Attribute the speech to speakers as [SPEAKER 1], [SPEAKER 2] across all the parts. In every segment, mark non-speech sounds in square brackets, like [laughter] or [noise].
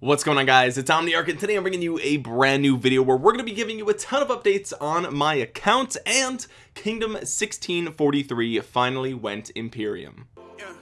[SPEAKER 1] what's going on guys? It's omniarch and today i'm bringing you a brand new video where we're going to be giving you a ton of updates on my account and kingdom 1643 finally went imperium. Yeah,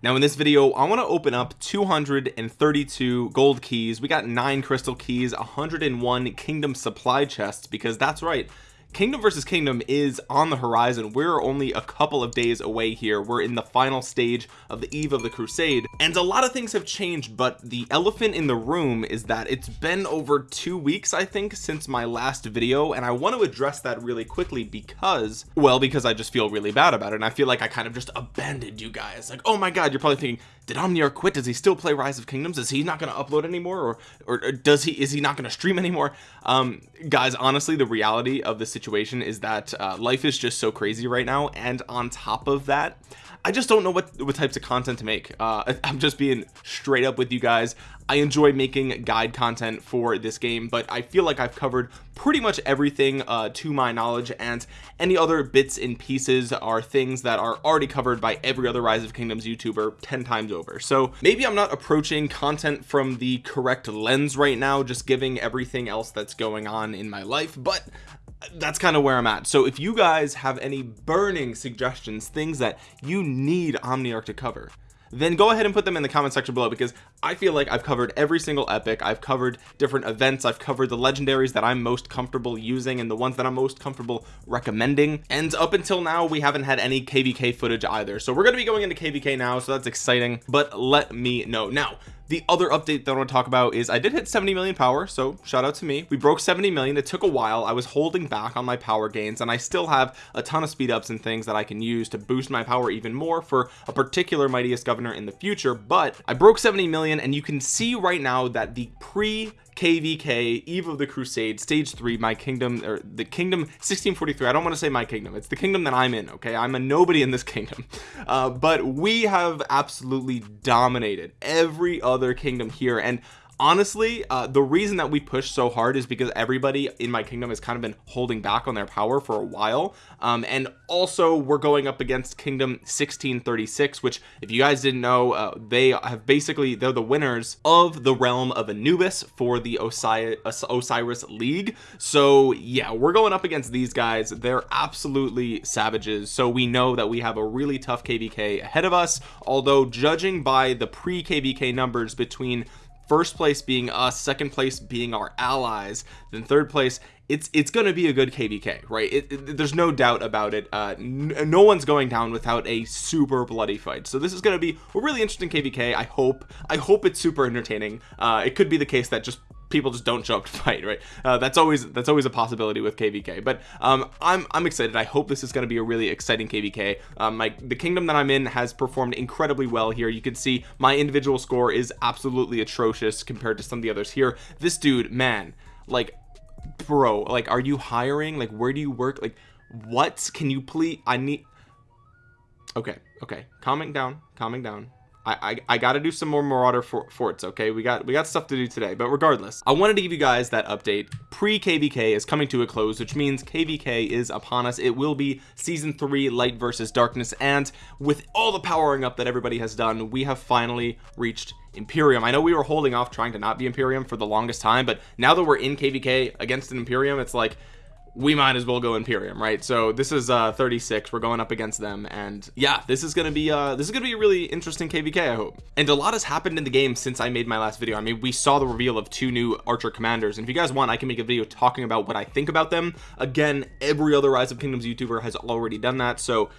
[SPEAKER 1] now in this video I want to open up 232 gold keys. We got nine crystal keys 101 kingdom supply chests because that's right kingdom versus kingdom is on the horizon. We're only a couple of days away here. We're in the final stage of the eve of the crusade. And a lot of things have changed but the elephant in the room is that it's been over two weeks I think since my last video. And I want to address that really quickly because well because I just feel really bad about it. And I feel like I kind of just abandoned you guys. Like oh my god you're probably thinking did Omniarch quit? Does he still play rise of kingdoms? Is he not going to upload anymore? Or, or, or does he is he not going to stream anymore? Um guys honestly the reality of the situation is that uh, life is just so crazy right now and on top of that I just don't know what what types of content to make. Uh, [laughs] I'm just being straight up with you guys. I enjoy making guide content for this game but I feel like I've covered pretty much everything uh, to my knowledge and any other bits and pieces are things that are already covered by every other rise of kingdoms youtuber 10 times over. So maybe I'm not approaching content from the correct lens right now just giving everything else that's going on in my life but that's kind of where I'm at. So if you guys have any burning suggestions things that you need Omniarch to cover then go ahead and put them in the comment section below because I feel like I've covered every single epic I've covered different events I've covered the legendaries that I'm most comfortable using and the ones that I'm most comfortable recommending. And up until now we haven't had any kvk footage either. So we're going to be going into kvk now so that's exciting. But let me know. Now the other update that I want to talk about is I did hit 70 million power so shout out to me. We broke 70 million it took a while. I was holding back on my power gains and I still have a ton of speed ups and things that I can use to boost my power even more for a particular mightiest governor in the future but I broke 70 million and you can see right now that the pre kvk eve of the crusade stage three my kingdom or the kingdom 1643 i don't want to say my kingdom it's the kingdom that i'm in okay? I'm a nobody in this kingdom. [laughs] Uh, but we have absolutely dominated every other kingdom here and honestly uh, the reason that we push so hard is because everybody in my kingdom has kind of been holding back on their power for a while. Um, and also we're going up against kingdom 1636 which if you guys didn't know uh, they have basically they're the winners of the realm of Anubis for the Osiris, Osiris League. So yeah we're going up against these guys. They're absolutely savages. So we know that we have a really tough kvk ahead of us. Although judging by the pre kvk numbers between first place being us second place being our allies then third place it's it's going to be a good kvk right? It, it, there's no doubt about it. Uh, no one's going down without a super bloody fight. So this is going to be a really interesting kvk i hope i hope it's super entertaining. Uh, it could be the case that just people just don't show up to [laughs] fight right? Uh, that's always that's always a possibility with kvk but um, i'm i'm excited. I hope this is going to be a really exciting kvk um, like the kingdom that i'm in has performed incredibly well here. You can see my individual score is absolutely atrocious compared to some of the others here. This dude man like bro like are you hiring? Like where do you work? Like what? Can you please i need okay okay. Calming down calming down I, I, I got to do some more Marauder for, forts. Okay, we got we got stuff to do today, but regardless, I wanted to give you guys that update. Pre KVK is coming to a close, which means KVK is upon us. It will be season three, light versus darkness, and with all the powering up that everybody has done, we have finally reached Imperium. I know we were holding off trying to not be Imperium for the longest time, but now that we're in KVK against an Imperium, it's like we might as well go Imperium right? So this is uh 36 we're going up against them and yeah this is gonna be uh this is gonna be a really interesting kvk I hope. And a lot has happened in the game since I made my last video. I mean we saw the reveal of two new archer commanders and if you guys want I can make a video talking about what I think about them. Again every other rise of kingdoms youtuber has already done that so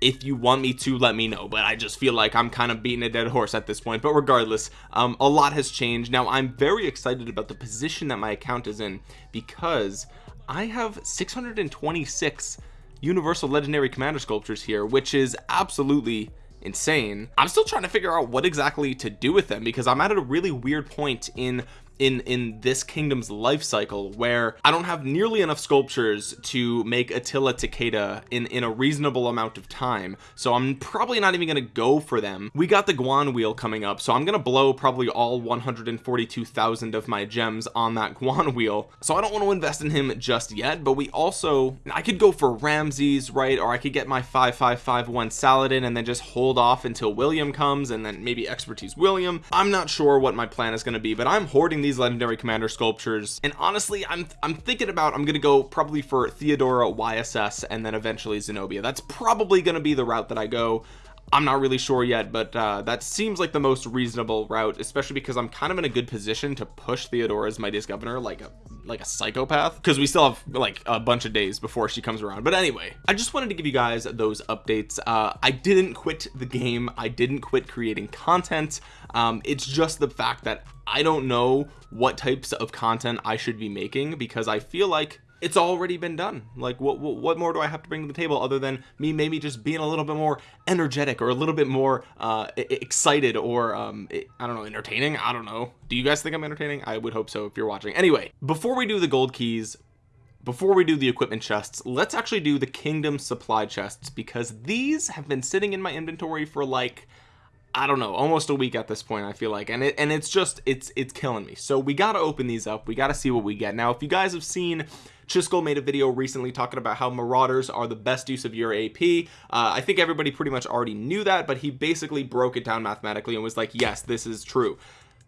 [SPEAKER 1] if you want me to let me know but I just feel like I'm kind of beating a dead horse at this point. But regardless um, a lot has changed. Now I'm very excited about the position that my account is in because I have 626 universal legendary commander sculptures here which is absolutely insane. I'm still trying to figure out what exactly to do with them because I'm at a really weird point in in in this kingdom's life cycle where I don't have nearly enough sculptures to make Attila Takeda in in a reasonable amount of time. So I'm probably not even gonna go for them. We got the Guan wheel coming up so I'm gonna blow probably all 142,000 of my gems on that Guan wheel. So I don't want to invest in him just yet but we also I could go for Ramses right? Or I could get my 5551 Saladin and then just hold off until William comes and then maybe expertise William. I'm not sure what my plan is going to be but I'm hoarding these legendary commander sculptures. And honestly I'm I'm thinking about I'm gonna go probably for Theodora YSS and then eventually Zenobia. That's probably to be the route that I go. I'm not really sure yet but uh, that seems like the most reasonable route especially because I'm kind of in a good position to push Theodora as mightiest governor like a like a psychopath because we still have like a bunch of days before she comes around. But anyway I just wanted to give you guys those updates. Uh, I didn't quit the game. I didn't quit creating content. Um, it's just the fact that I don't know what types of content I should be making because I feel like it's already been done. Like what, what, what more do I have to bring to the table other than me maybe just being a little bit more energetic or a little bit more uh excited or um I don't know entertaining? I don't know. Do you guys think I'm entertaining? I would hope so if you're watching. Anyway before we do the gold keys before we do the equipment chests let's actually do the kingdom supply chests because these have been sitting in my inventory for like I don't know almost a week at this point I feel like. And it and it's just it's it's killing me. So we got to open these up. We got to see what we get. Now if you guys have seen Chiskel made a video recently talking about how marauders are the best use of your AP uh, I think everybody pretty much already knew that but he basically broke it down mathematically and was like yes this is true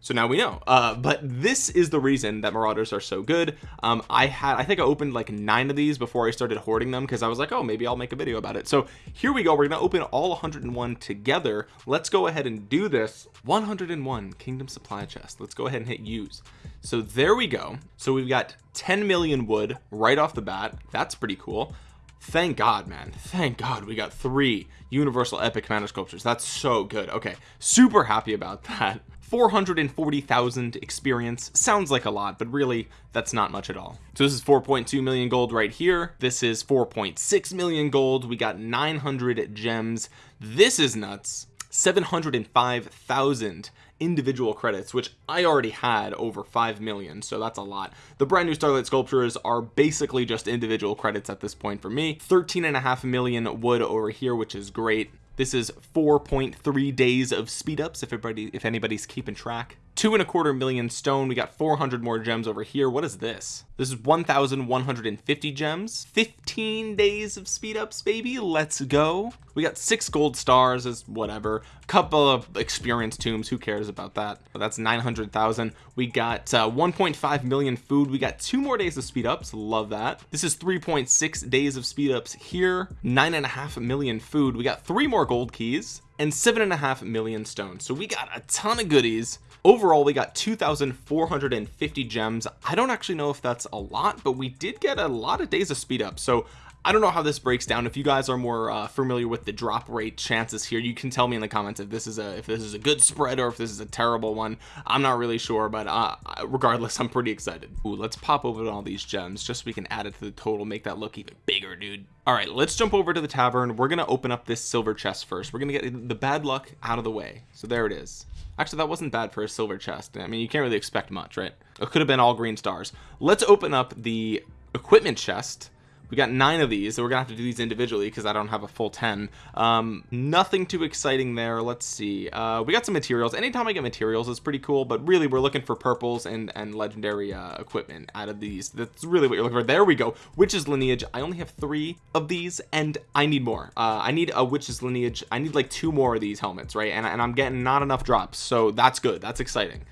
[SPEAKER 1] so now we know. Uh, but this is the reason that marauders are so good. Um, I had I think I opened like nine of these before I started hoarding them because I was like oh maybe I'll make a video about it. So here we go. We're gonna open all 101 together. Let's go ahead and do this 101 kingdom supply chest. Let's go ahead and hit use. So there we go. So we've got 10 million wood right off the bat. That's pretty cool. Thank god man. Thank god we got three universal epic commander sculptures. That's so good. Okay. Super happy about [laughs] that 440,000 experience. Sounds like a lot but really that's not much at all. So this is 4.2 million gold right here. This is 4.6 million gold. We got 900 gems. This is nuts. 705,000 individual credits which I already had over 5 million so that's a lot. The brand new starlight sculptures are basically just individual credits at this point for me. 13 and a half million wood over here which is great this is 4.3 days of speed ups if everybody if anybody's keeping track two and a quarter million stone. We got 400 more gems over here. What is this? This is 1150 gems. 15 days of speed ups baby. Let's go. We got six gold stars as whatever. A couple of experience tombs. Who cares about that? But that's 900,000 we got uh, 1.5 million food. We got two more days of speed ups. Love that. This is 3.6 days of speed ups here. Nine and a half million food. We got three more gold keys and seven and a half million stones. So we got a ton of goodies. Overall we got 2,450 gems. I don't actually know if that's a lot but we did get a lot of days of speed up. So I don't know how this breaks down. If you guys are more uh, familiar with the drop rate chances here you can tell me in the comments if this is a if this is a good spread or if this is a terrible one. I'm not really sure but uh, regardless I'm pretty excited. Ooh, let's pop over to all these gems just so we can add it to the total make that look even bigger dude. All right let's jump over to the tavern. We're gonna open up this silver chest first. We're gonna get the bad luck out of the way. So there it is. Actually that wasn't bad for a silver chest. I mean you can't really expect much right? It could have been all green stars. Let's open up the equipment chest we got nine of these so we're gonna have to do these individually because I don't have a full 10 um, nothing too exciting there. Let's see. Uh, we got some materials. Anytime I get materials it's pretty cool but really we're looking for purples and and legendary uh, equipment out of these. That's really what you're looking for. There we go. Witch's lineage. I only have three of these and I need more. Uh, I need a witch's lineage. I need like two more of these helmets right? And, and I'm getting not enough drops so that's good. That's exciting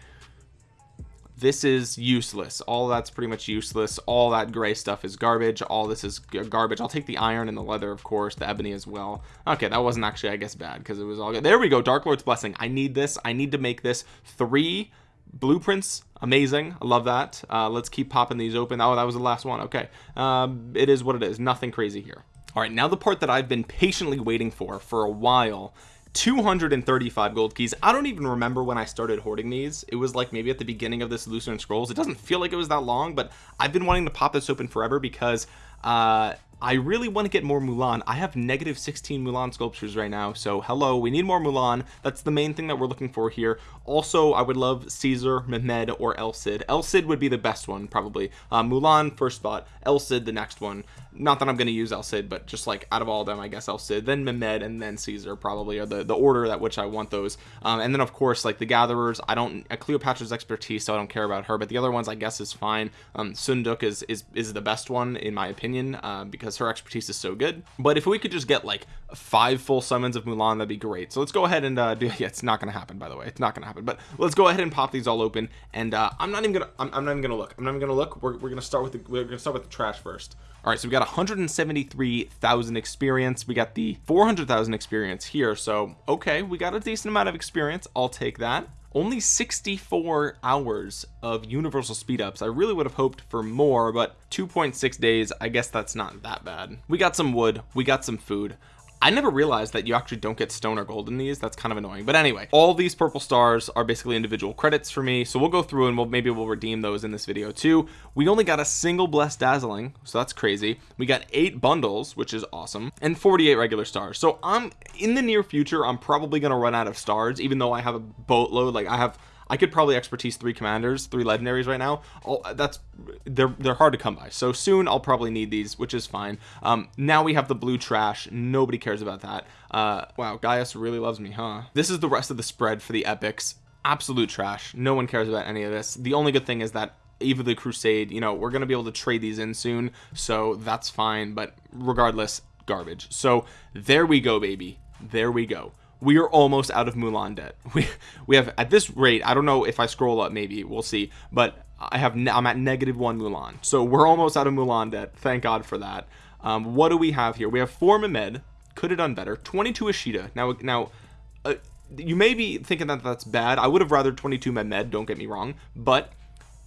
[SPEAKER 1] this is useless. All that's pretty much useless. All that gray stuff is garbage. All this is garbage. I'll take the iron and the leather of course the ebony as well. Okay that wasn't actually I guess bad because it was all good. There we go Dark Lord's blessing. I need this. I need to make this three blueprints. Amazing. I love that. Uh, let's keep popping these open. Oh that was the last one. Okay. Um, it is what it is. Nothing crazy here. All right now the part that I've been patiently waiting for for a while 235 gold keys. I don't even remember when I started hoarding these. It was like maybe at the beginning of this Lucerne Scrolls. It doesn't feel like it was that long but I've been wanting to pop this open forever because uh I really want to get more Mulan. I have negative 16 Mulan sculptures right now so hello we need more Mulan. That's the main thing that we're looking for here. Also I would love Caesar Mehmed or El Cid. El Cid would be the best one probably. Uh, Mulan first spot. El Cid the next one. Not that I'm going to use El Cid but just like out of all of them I guess El Cid. Then Mehmed and then Caesar probably are the the order that which I want those. Um, and then of course like the gatherers. I don't uh, Cleopatra's expertise so I don't care about her but the other ones I guess is fine. Um, Seondeok is is is the best one in my opinion uh, because her expertise is so good. But if we could just get like five full summons of Mulan that'd be great. So let's go ahead and uh, do [laughs] yeah it's not gonna happen by the way. It's not gonna happen. But let's go ahead and pop these all open. And uh, I'm not even gonna I'm, I'm not even gonna look. I'm not even gonna look. We're, we're gonna start with the we're gonna start with the trash first. All right so we got 173,000 experience. We got the 400,000 experience here. So okay we got a decent amount of experience. I'll take that only 64 hours of universal speed ups I really would have hoped for more but 2.6 days I guess that's not that bad. We got some wood we got some food I never realized that you actually don't get stone or gold in these. That's kind of annoying. But anyway all these purple stars are basically individual credits for me. So we'll go through and we'll maybe we'll redeem those in this video too. We only got a single blessed dazzling so that's crazy. We got eight bundles which is awesome and 48 regular stars. So I'm in the near future I'm probably gonna run out of stars even though I have a boatload like I have I could probably expertise three commanders three legendaries right now. I'll, that's they're they're hard to come by. So soon I'll probably need these which is fine. Um now we have the blue trash. Nobody cares about that. Uh wow Gaius really loves me huh? This is the rest of the spread for the epics. Absolute trash. No one cares about any of this. The only good thing is that Eve of the Crusade you know we're gonna be able to trade these in soon so that's fine but regardless garbage. So there we go baby. There we go we are almost out of Mulan debt. [laughs] We we have at this rate I don't know if I scroll up maybe we'll see but I have I'm at negative one Mulan. So we're almost out of Mulan debt. Thank God for that. Um, what do we have here? We have four Mehmed. Could have done better. 22 Ishida. now now uh, you may be thinking that that's bad. I would have rather 22 Mehmed don't get me wrong but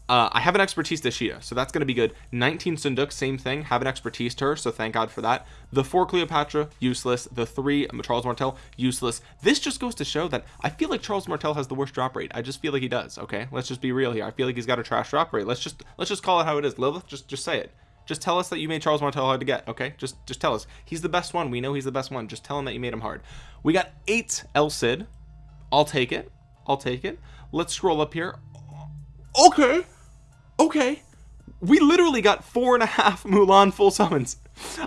[SPEAKER 1] uh, I have an expertise to Shida, so that's going to be good. 19 Seondeok, same thing, have an expertise to her, so thank God for that. The 4 Cleopatra, useless. The 3 Charles Martel, useless. This just goes to show that I feel like Charles Martel has the worst drop rate. I just feel like he does, okay? Let's just be real here. I feel like he's got a trash drop rate. Let's just let's just call it how it is. Lilith, just just say it. Just tell us that you made Charles Martel hard to get, okay? Just just tell us. He's the best one. We know he's the best one. Just tell him that you made him hard. We got 8 El Cid. I'll take it. I'll take it. Let's scroll up here. Okay. Okay. We literally got four and a half [laughs] Mulan full summons.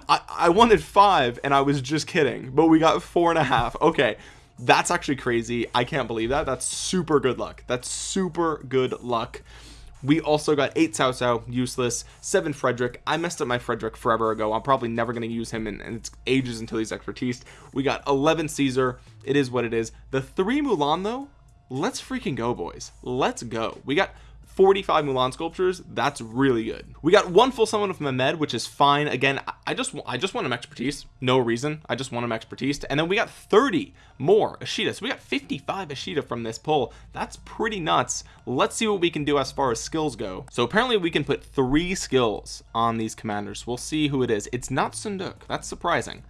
[SPEAKER 1] I, I wanted five and I was just kidding but we got four and a half. Okay. That's actually crazy. I can't believe that. That's super good luck. That's super good luck. We also got eight Cao Cao useless. Seven Frederick. I messed up my Frederick forever ago. I'm probably never going to use him and it's ages until he's expertise. We got 11 Caesar. It is what it is. The three Mulan though let's freaking go boys. Let's go. We got 45 Mulan sculptures that's really good. We got one full summon of Mehmed which is fine. Again I just I just want him expertise no reason. I just want him expertise. And then we got 30 more Ishida. So we got 55 Ishida from this pull. That's pretty nuts. Let's see what we can do as far as skills go. So apparently we can put three skills on these commanders. We'll see who it is. It's not Seondeok. That's surprising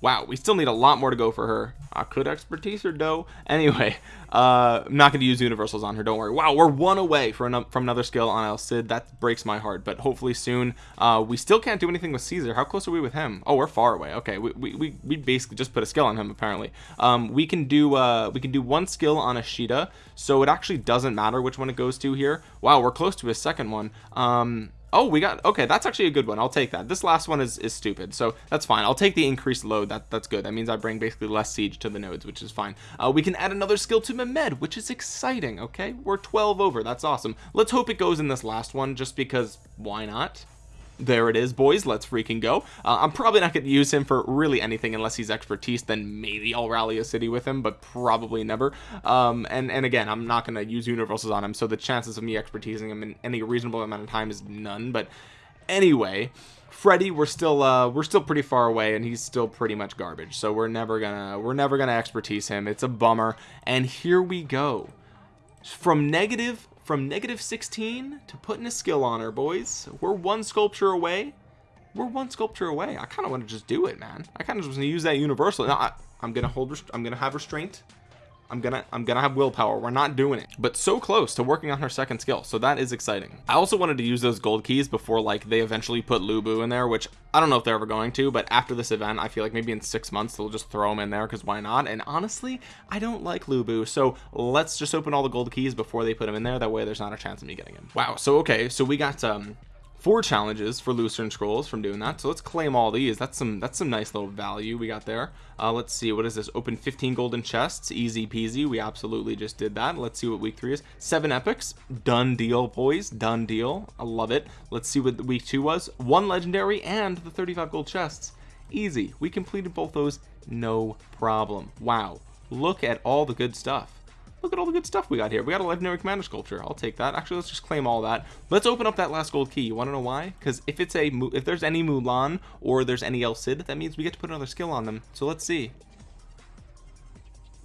[SPEAKER 1] wow we still need a lot more to go for her. I could expertise her though. Anyway uh I'm not going to use universals on her don't worry. Wow we're one away from, from another skill on El Cid that breaks my heart but hopefully soon. Uh we still can't do anything with Caesar. How close are we with him? Oh we're far away. Okay we, we, we basically just put a skill on him apparently. Um we can do uh we can do one skill on Ishida so it actually doesn't matter which one it goes to here. Wow we're close to a second one. Um oh we got okay that's actually a good one. I'll take that. This last one is is stupid so that's fine. I'll take the increased load. That that's good. That means I bring basically less siege to the nodes which is fine. Uh, we can add another skill to Mehmed which is exciting okay? We're 12 over. That's awesome. Let's hope it goes in this last one just because why not there it is boys. Let's freaking go. Uh, I'm probably not going to use him for really anything unless he's expertise then maybe I'll rally a city with him but probably never. Um, and and again I'm not going to use universals on him so the chances of me expertising him in any reasonable amount of time is none. But anyway Freddy we're still uh we're still pretty far away and he's still pretty much garbage. So we're never gonna we're never gonna expertise him. It's a bummer. And here we go. From negative from negative 16 to putting a skill on her boys. We're one sculpture away. We're one sculpture away. I kind of want to just do it man. I kind of just want to use that universal. Now I, am gonna hold I'm gonna have restraint I'm gonna I'm gonna have willpower. We're not doing it. But so close to working on her second skill so that is exciting. I also wanted to use those gold keys before like they eventually put Lu Bu in there which I don't know if they're ever going to but after this event I feel like maybe in six months they'll just throw them in there because why not? And honestly I don't like Lu Bu so let's just open all the gold keys before they put them in there. That way there's not a chance of me getting him wow so okay so we got um four challenges for Lucerne scrolls from doing that. So let's claim all these. That's some that's some nice little value we got there. Uh, let's see what is this? Open 15 golden chests. Easy peasy. We absolutely just did that. Let's see what week three is. Seven epics. Done deal boys. Done deal. I love it. Let's see what week two was. One legendary and the 35 gold chests. Easy. We completed both those. No problem. Wow. Look at all the good stuff look at all the good stuff we got here. We got a legendary commander sculpture. I'll take that. Actually let's just claim all that. Let's open up that last gold key. You want to know why? Because if it's a if there's any Mulan or there's any El Cid that means we get to put another skill on them. So let's see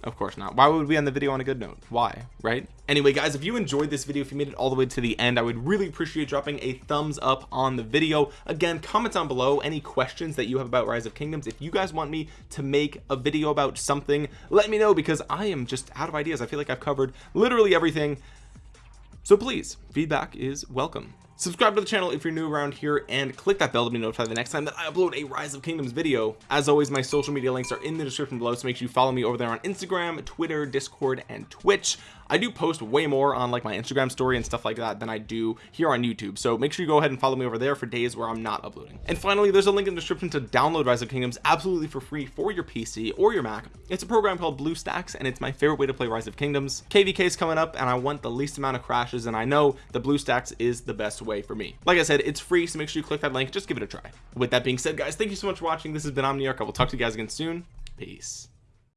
[SPEAKER 1] of course not. Why would we end the video on a good note? Why? Right? Anyway guys if you enjoyed this video if you made it all the way to the end I would really appreciate dropping a thumbs up on the video. Again comment down below any questions that you have about rise of kingdoms. If you guys want me to make a video about something let me know because I am just out of ideas. I feel like I've covered literally everything. So please feedback is welcome subscribe to the channel if you're new around here and click that bell to be notified the next time that I upload a rise of kingdoms video. As always my social media links are in the description below so make sure you follow me over there on Instagram Twitter Discord and Twitch I do post way more on like my Instagram story and stuff like that than I do here on YouTube so make sure you go ahead and follow me over there for days where I'm not uploading. And finally there's a link in the description to download rise of kingdoms absolutely for free for your PC or your Mac. It's a program called BlueStacks and it's my favorite way to play rise of kingdoms. Kvk is coming up and I want the least amount of crashes and I know the BlueStacks is the best way for me. Like I said it's free so make sure you click that link just give it a try. With that being said guys thank you so much for watching. This has been Omniarch I will talk to you guys again soon. Peace